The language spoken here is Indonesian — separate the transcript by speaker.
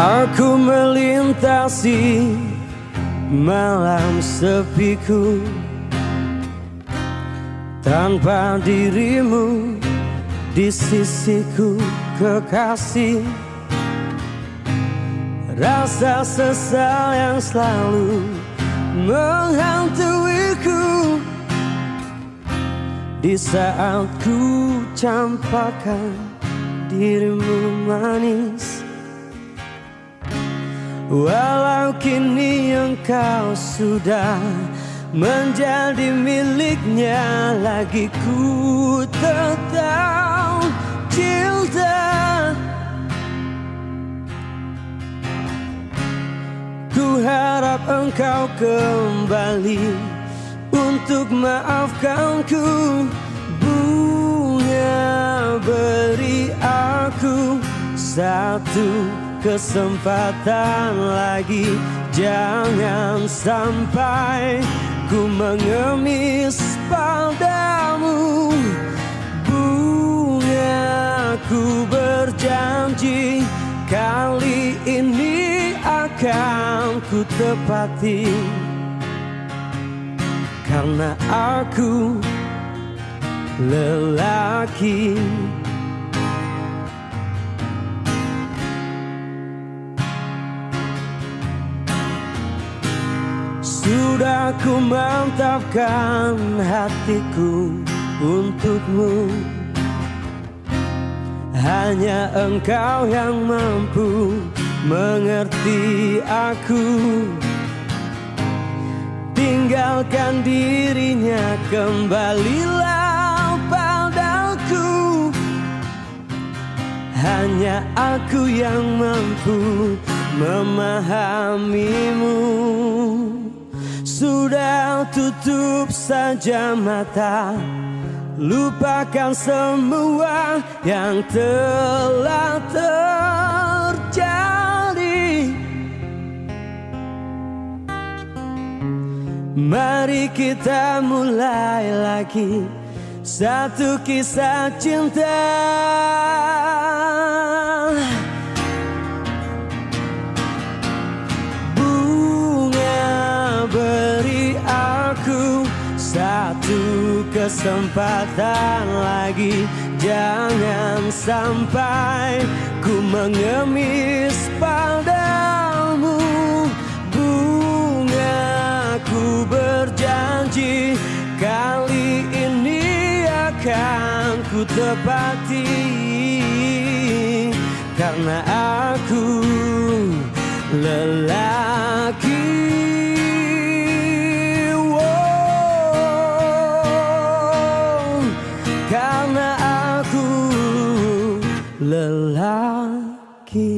Speaker 1: Aku melintasi malam sepiku. Tanpa dirimu di sisiku kekasih. Rasa sesal yang selalu menghantuiku. Di saat ku campakkan dirimu manis Walau kini engkau sudah menjadi miliknya Lagi ku tetap cinta. Ku harap engkau kembali Untuk maafkanku Bunga beri aku satu kesempatan lagi. Jangan sampai ku mengemis padamu Bunga ku berjanji Kali ini akan ku tepati. Karena aku lelaki Sudah ku mantapkan hatiku untukmu. Hanya engkau yang mampu mengerti aku. Tinggalkan dirinya kembalilah padaku. Hanya aku yang mampu memahamimu sudah tutup saja mata. Lupakan semua yang telah terjadi. Mari kita mulai lagi. Satu kisah cinta Satu kesempatan lagi. Jangan sampai ku mengemis padamu. Bunga ku berjanji Kali ini akan ku tepati. Karena aku lelaki lelaki